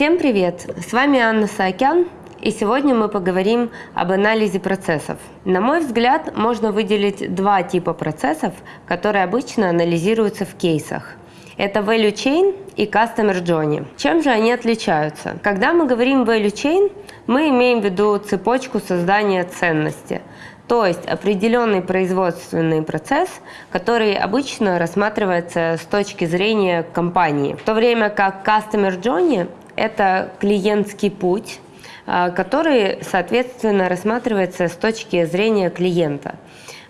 Всем привет! С вами Анна Саакян, и сегодня мы поговорим об анализе процессов. На мой взгляд, можно выделить два типа процессов, которые обычно анализируются в кейсах. Это value chain и customer journey. Чем же они отличаются? Когда мы говорим value chain, мы имеем в виду цепочку создания ценности – то есть определенный производственный процесс, который обычно рассматривается с точки зрения компании. В то время как Customer Journey – это клиентский путь, а, который, соответственно, рассматривается с точки зрения клиента.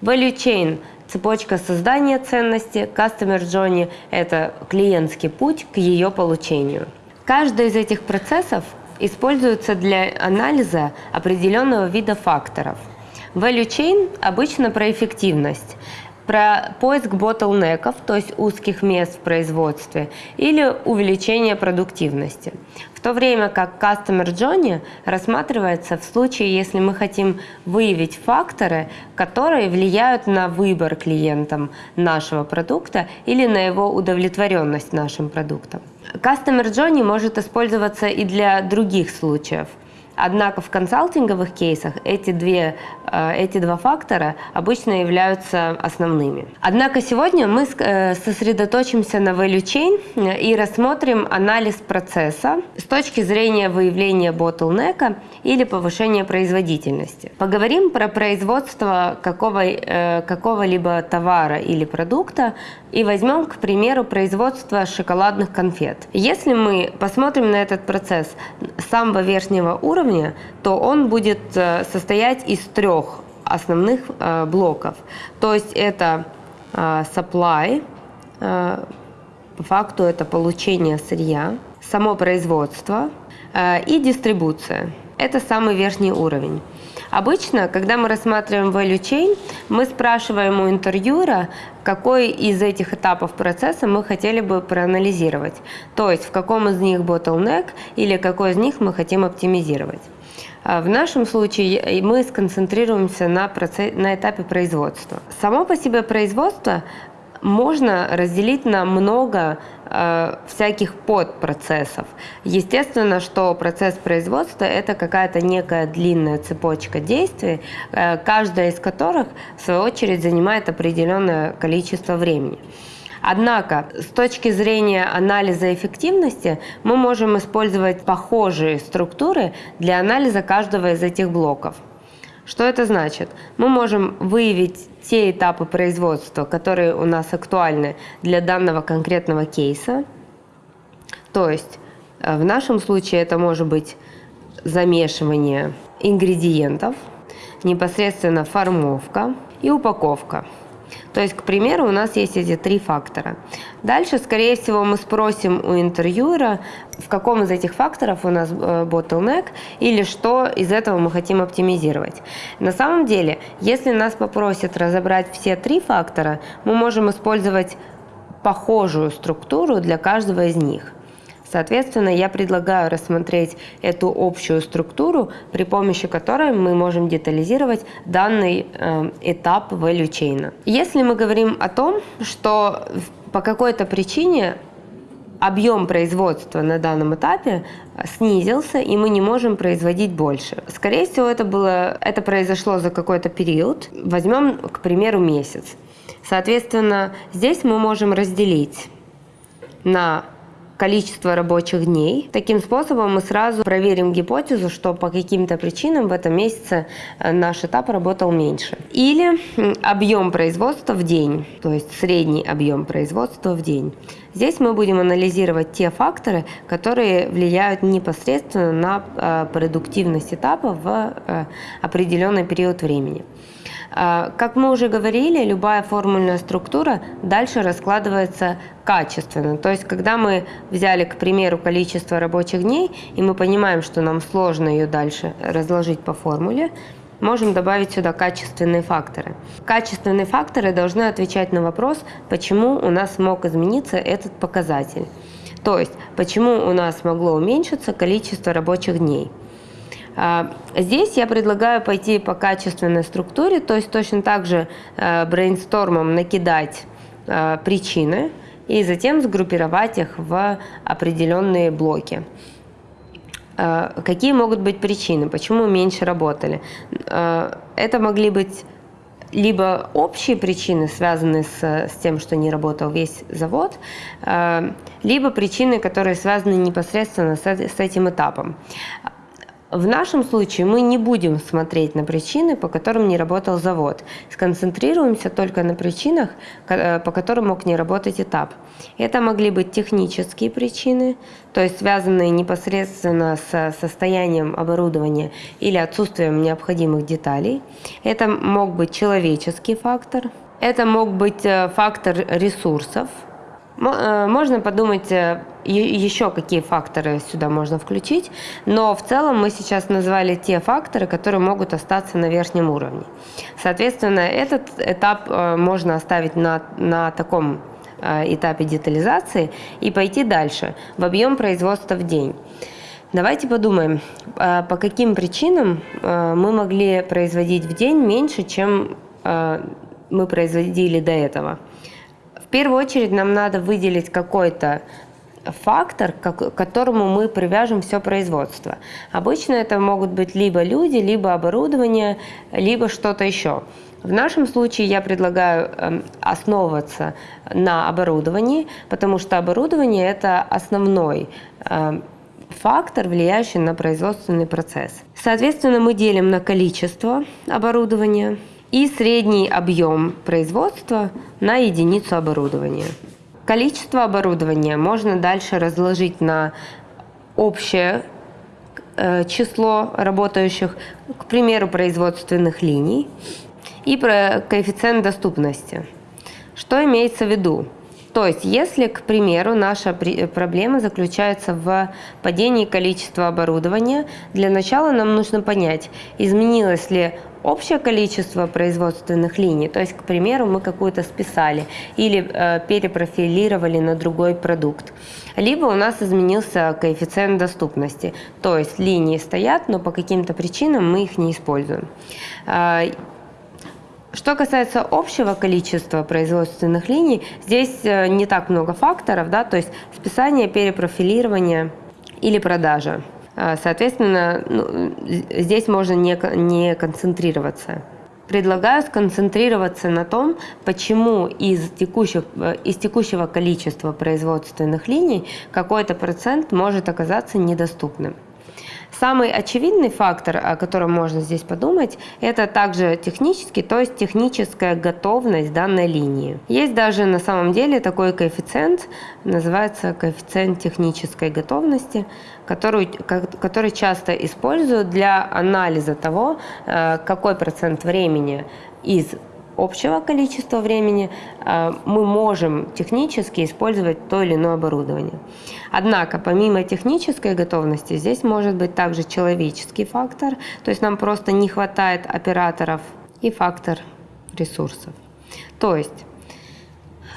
Value Chain – цепочка создания ценности, Customer Journey – это клиентский путь к ее получению. Каждый из этих процессов используется для анализа определенного вида факторов – Value chain обычно про эффективность, про поиск ботлнеков, то есть узких мест в производстве, или увеличение продуктивности. В то время как Customer Journey рассматривается в случае, если мы хотим выявить факторы, которые влияют на выбор клиентам нашего продукта или на его удовлетворенность нашим продуктом. Customer Journey может использоваться и для других случаев – Однако в консалтинговых кейсах эти, две, эти два фактора обычно являются основными. Однако сегодня мы э, сосредоточимся на value chain э, и рассмотрим анализ процесса с точки зрения выявления bottleneck или повышения производительности. Поговорим про производство какого, какого-либо товара или продукта и возьмем, к примеру, производство шоколадных конфет. Если мы посмотрим на этот процесс с самого верхнего уровня, то он будет э, состоять из трех основных э, блоков. То есть это э, supply, по факту это получение сырья, само производство и дистрибуция. Это самый верхний уровень. Обычно, когда мы рассматриваем value chain, мы спрашиваем у интервьюера, какой из этих этапов процесса мы хотели бы проанализировать. То есть, в каком из них bottleneck или какой из них мы хотим оптимизировать. А в нашем случае мы сконцентрируемся на, процесс, на этапе производства. Само по себе производство можно разделить на много э, всяких подпроцессов. Естественно, что процесс производства – это какая-то некая длинная цепочка действий, э, каждая из которых, в свою очередь, занимает определенное количество времени. Однако, с точки зрения анализа эффективности, мы можем использовать похожие структуры для анализа каждого из этих блоков. Что это значит? Мы можем выявить те этапы производства, которые у нас актуальны для данного конкретного кейса. То есть э, в нашем случае это может быть замешивание ингредиентов, непосредственно формовка и упаковка. То есть, к примеру, у нас есть эти три фактора. Дальше, скорее всего, мы спросим у интервьюера, в каком из этих факторов у нас э, bottleneck или что из этого мы хотим оптимизировать. На самом деле, если нас попросят разобрать все три фактора, мы можем использовать похожую структуру для каждого из них. Соответственно, я предлагаю рассмотреть эту общую структуру, при помощи которой мы можем детализировать данный э, этап value chain. Если мы говорим о том, что по какой-то причине объем производства на данном этапе снизился, и мы не можем производить больше. Скорее всего, это, было, это произошло за какой-то период. Возьмем, к примеру, месяц. Соответственно, здесь мы можем разделить на количество рабочих дней. Таким способом мы сразу проверим гипотезу, что по каким-то причинам в этом месяце э, наш этап работал меньше. Или объем производства в день, то есть средний объем производства в день. Здесь мы будем анализировать те факторы, которые влияют непосредственно на э, продуктивность этапа в э, определенный период времени. А, как мы уже говорили, любая формульная структура дальше раскладывается качественно. То есть, когда мы взяли, к примеру, количество рабочих дней, и мы понимаем, что нам сложно ее дальше разложить по формуле, можем добавить сюда качественные факторы. Качественные факторы должны отвечать на вопрос, почему у нас мог измениться этот показатель. То есть, почему у нас могло уменьшиться количество рабочих дней. А, здесь я предлагаю пойти по качественной структуре, то есть точно так же э, брейнстормом накидать э, причины и затем сгруппировать их в определенные блоки. Э, какие могут быть причины, почему меньше работали? Это могли быть либо общие причины, связанные с, с тем, что не работал весь завод, либо причины, которые связаны непосредственно с, с этим этапом. В нашем случае мы не будем смотреть на причины, по которым не работал завод. Сконцентрируемся только на причинах, э, по которым мог не работать этап. Это могли быть технические причины, то есть связанные непосредственно с состоянием оборудования или отсутствием необходимых деталей. Это мог быть человеческий фактор. Это мог быть э, фактор ресурсов – можно подумать э, еще какие факторы сюда можно включить, но в целом мы сейчас назвали те факторы, которые могут остаться на верхнем уровне. Соответственно, этот этап э, можно оставить на, на таком этапе детализации и пойти дальше в объем производства в день. Давайте подумаем, по каким причинам мы могли производить в день меньше, чем мы производили до этого. Первую очередь нам надо выделить какой-то фактор, к которому мы привяжем все производство. Обычно это могут быть либо люди, либо оборудование, либо что-то еще. В нашем случае я предлагаю эм, основываться на оборудовании, потому что оборудование – это основной эм, фактор, влияющий на производственный процесс. Соответственно, мы делим на количество оборудования – и средний объем производства на единицу оборудования. Количество оборудования можно дальше разложить на общее э, число работающих, к примеру, производственных линий, и про коэффициент доступности. Что имеется в виду? То есть, если, к примеру, наша проблема заключается в падении количества оборудования, для начала нам нужно понять, изменилось ли общее количество производственных линий, то есть, к примеру, мы какую-то списали или э, перепрофилировали на другой продукт. Либо у нас изменился коэффициент доступности, то есть линии стоят, но по каким-то причинам мы их не используем. Э, что касается общего количества производственных линий, здесь э, не так много факторов, да, то есть списание, перепрофилирование или продажа. А, соответственно, ну, здесь можно не, не концентрироваться. Предлагаю сконцентрироваться на том, почему из, текущих, из текущего количества производственных линий какой-то процент может оказаться недоступным. Самый очевидный фактор, о котором можно здесь подумать, это также технический, то есть техническая готовность данной линии. Есть даже на самом деле такой коэффициент, называется коэффициент технической готовности, который, который часто используют для анализа того, э, какой процент времени из общего количества времени э, мы можем технически использовать то или иное оборудование. Однако, помимо технической готовности, здесь может быть также человеческий фактор, то есть нам просто не хватает операторов и фактор ресурсов. То есть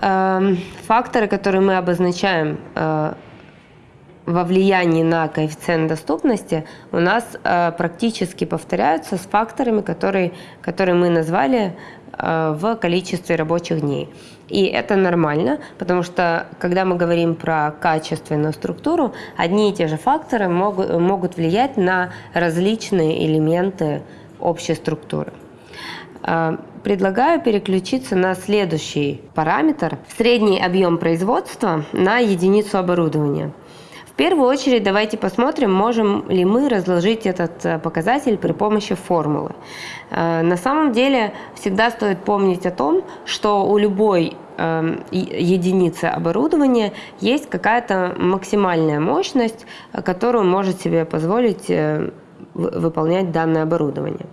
э, факторы, которые мы обозначаем э, во влиянии на коэффициент доступности у нас э, практически повторяются с факторами, которые, которые мы назвали в количестве рабочих дней. И это нормально, потому что когда мы говорим про качественную структуру, одни и те же факторы могут, могут влиять на различные элементы общей структуры. Э, предлагаю переключиться на следующий параметр – средний объем производства на единицу оборудования – первую очередь давайте посмотрим, можем ли мы разложить этот э, показатель при помощи формулы. Э, на самом деле всегда стоит помнить о том, что у любой эм, единицы оборудования есть какая-то максимальная мощность, которую может себе позволить э, выполнять данное оборудование.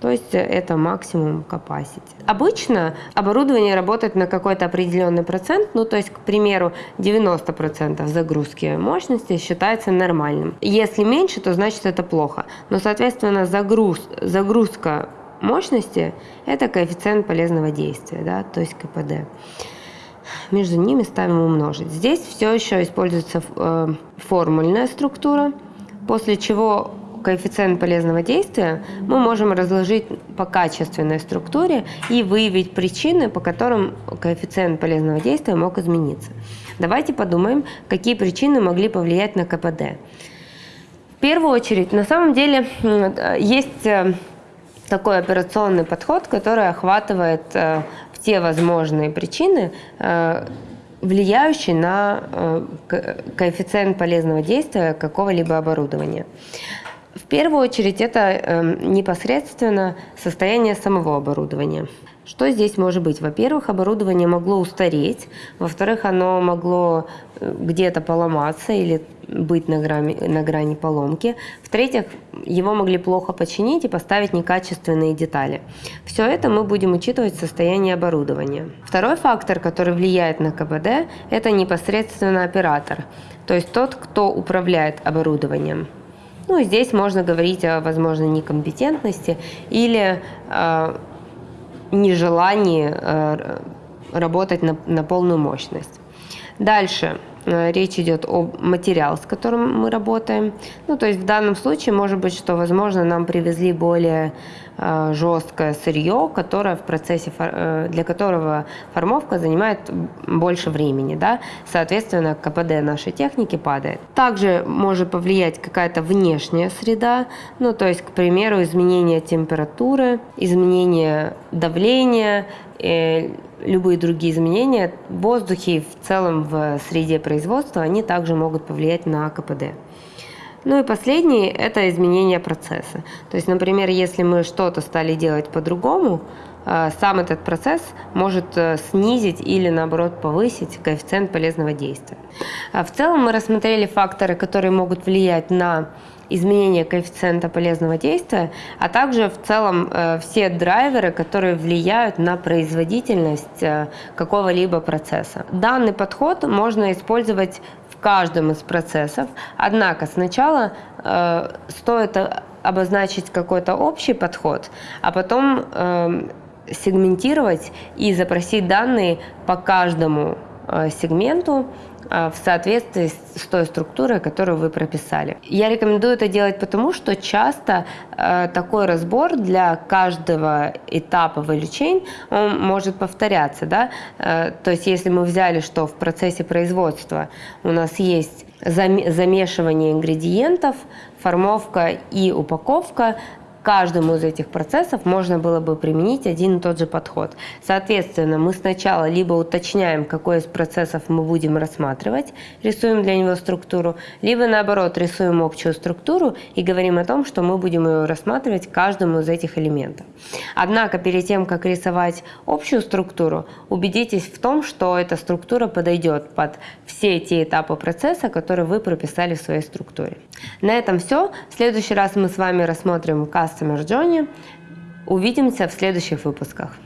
То есть это максимум capacity. Обычно оборудование работает на какой-то определенный процент, ну то есть, к примеру, 90% загрузки мощности считается нормальным. Если меньше, то значит это плохо. Но, соответственно, загруз, загрузка мощности – это коэффициент полезного действия, да, то есть КПД. Между ними ставим умножить. Здесь все еще используется э, формульная структура, после чего коэффициент полезного действия мы можем разложить по качественной структуре и выявить причины, по которым коэффициент полезного действия мог измениться. Давайте подумаем, какие причины могли повлиять на КПД. В первую очередь, на самом деле, есть э, такой операционный подход, который охватывает э, все возможные причины, э, влияющие на коэффициент полезного действия какого-либо оборудования. В первую очередь это непосредственно состояние самого оборудования. Что здесь может быть? Во-первых, оборудование могло устареть, во-вторых, оно могло э, где-то поломаться или быть на грани, на грани поломки. В-третьих, его могли плохо починить и поставить некачественные детали. Все это мы будем учитывать в состоянии оборудования. Второй фактор, который влияет на КПД, это непосредственно оператор, то есть тот, кто управляет оборудованием. Ну, здесь можно говорить о, возможно, некомпетентности или э, нежелании э, работать на, на полную мощность. Дальше э, речь идет о материал, с которым мы работаем. Ну, то есть в данном случае может быть, что, возможно, нам привезли более э, жесткое сырье, которое в процессе, э, для которого формовка занимает больше времени, да, соответственно, КПД нашей техники падает. Также может повлиять какая-то внешняя среда, ну, то есть, к примеру, изменение температуры, изменение давления, любые другие изменения в воздухе и в целом в среде производства, они также могут повлиять на КПД. Ну и последнее – это изменение процесса. То есть, например, если мы что-то стали делать по-другому, э, сам этот процесс может э, снизить или, наоборот, повысить коэффициент полезного действия. А в целом мы рассмотрели факторы, которые могут влиять на изменение коэффициента полезного действия, а также в целом э, все драйверы, которые влияют на производительность какого-либо процесса. Данный подход можно использовать в каждом из процессов. Однако сначала э, стоит обозначить какой-то общий подход, а потом э, сегментировать и запросить данные по каждому э, сегменту в соответствии с той структурой, которую вы прописали. Я рекомендую это делать потому, что часто э, такой разбор для каждого этапа value chain он может повторяться. Да? Э, то есть если мы взяли, что в процессе производства у нас есть замешивание ингредиентов, формовка и упаковка, каждому из этих процессов можно было бы применить один и тот же подход. Соответственно, мы сначала либо уточняем, какой из процессов мы будем рассматривать, рисуем для него структуру, либо наоборот рисуем общую структуру и говорим о том, что мы будем ее рассматривать каждому из этих элементов. Однако перед тем, как рисовать общую структуру, убедитесь в том, что эта структура подойдет под все те этапы процесса, которые вы прописали в своей структуре. На этом все. В следующий раз мы с вами рассмотрим Customer Journey. Увидимся в следующих выпусках.